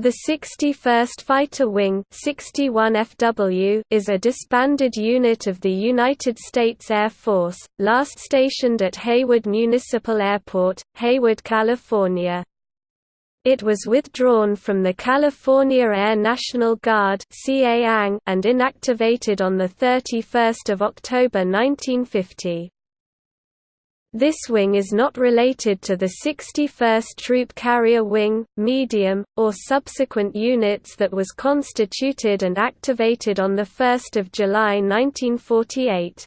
The 61st Fighter Wing 61 FW is a disbanded unit of the United States Air Force, last stationed at Hayward Municipal Airport, Hayward, California. It was withdrawn from the California Air National Guard and inactivated on 31 October 1950. This wing is not related to the 61st Troop Carrier Wing, medium, or subsequent units that was constituted and activated on 1 July 1948.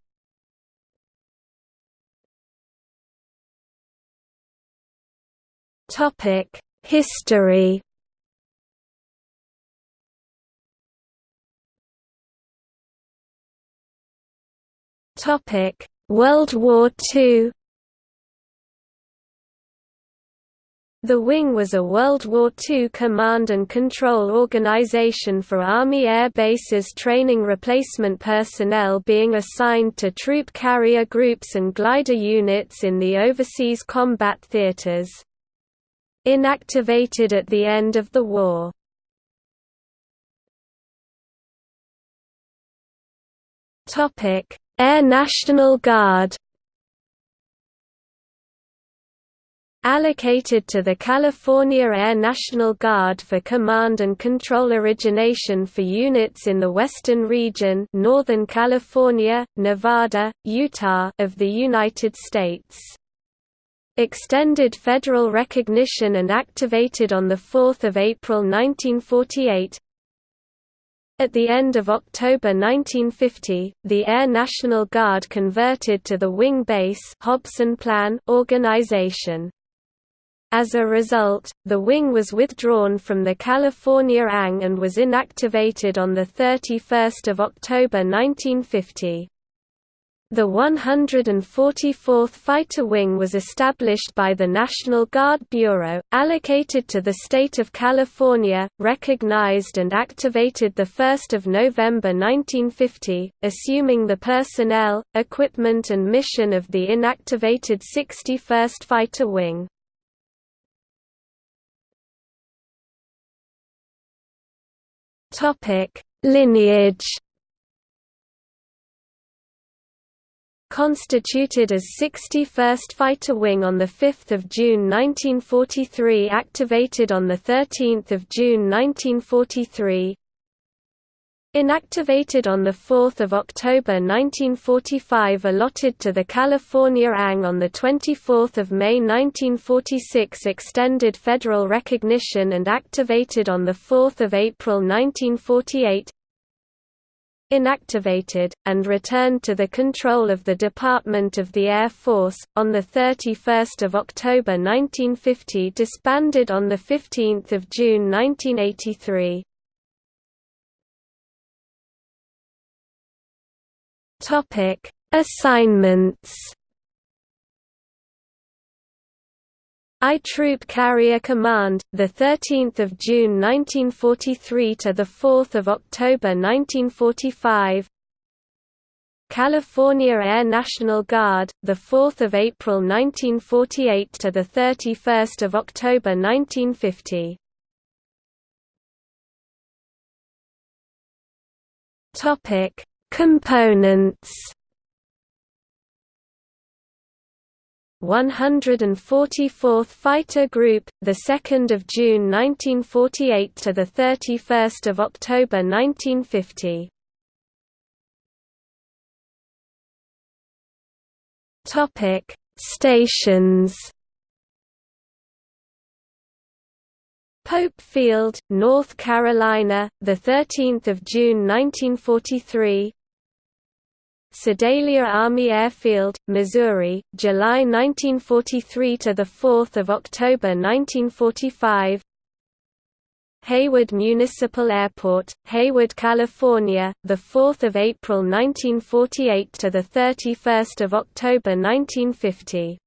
History World War II The Wing was a World War II command and control organization for Army Air Bases training replacement personnel being assigned to troop carrier groups and glider units in the overseas combat theaters. Inactivated at the end of the war. Air National Guard allocated to the California Air National Guard for command and control origination for units in the Western region Northern California, Nevada, Utah of the United States. Extended federal recognition and activated on 4 April 1948 At the end of October 1950, the Air National Guard converted to the Wing Base Hobson Plan organization. As a result, the wing was withdrawn from the California ANG and was inactivated on 31 October 1950. The 144th Fighter Wing was established by the National Guard Bureau, allocated to the state of California, recognized and activated 1 November 1950, assuming the personnel, equipment and mission of the inactivated 61st Fighter Wing. Topic: Lineage. Constituted as 61st Fighter Wing on 5 June 1943 activated on 13 June 1943 Inactivated on 4 October 1945 allotted to the California ANG on 24 May 1946 extended federal recognition and activated on 4 April 1948 Inactivated, and returned to the control of the Department of the Air Force, on 31 October 1950 disbanded on 15 June 1983 Topic: Assignments. I Troop Carrier Command, the 13th of June 1943 to the 4th of October 1945. California Air National Guard, the 4th of April 1948 to the 31st of October 1950. Topic: Components 144th Fighter Group, the 2nd of June 1948 to the 31st of October 1950. Topic: Stations Pope Field, North Carolina, the 13th of June 1943. Sedalia Army Airfield, Missouri, July 1943 to the 4th of October 1945. Hayward Municipal Airport, Hayward, California, the 4th of April 1948 to the 31st of October 1950.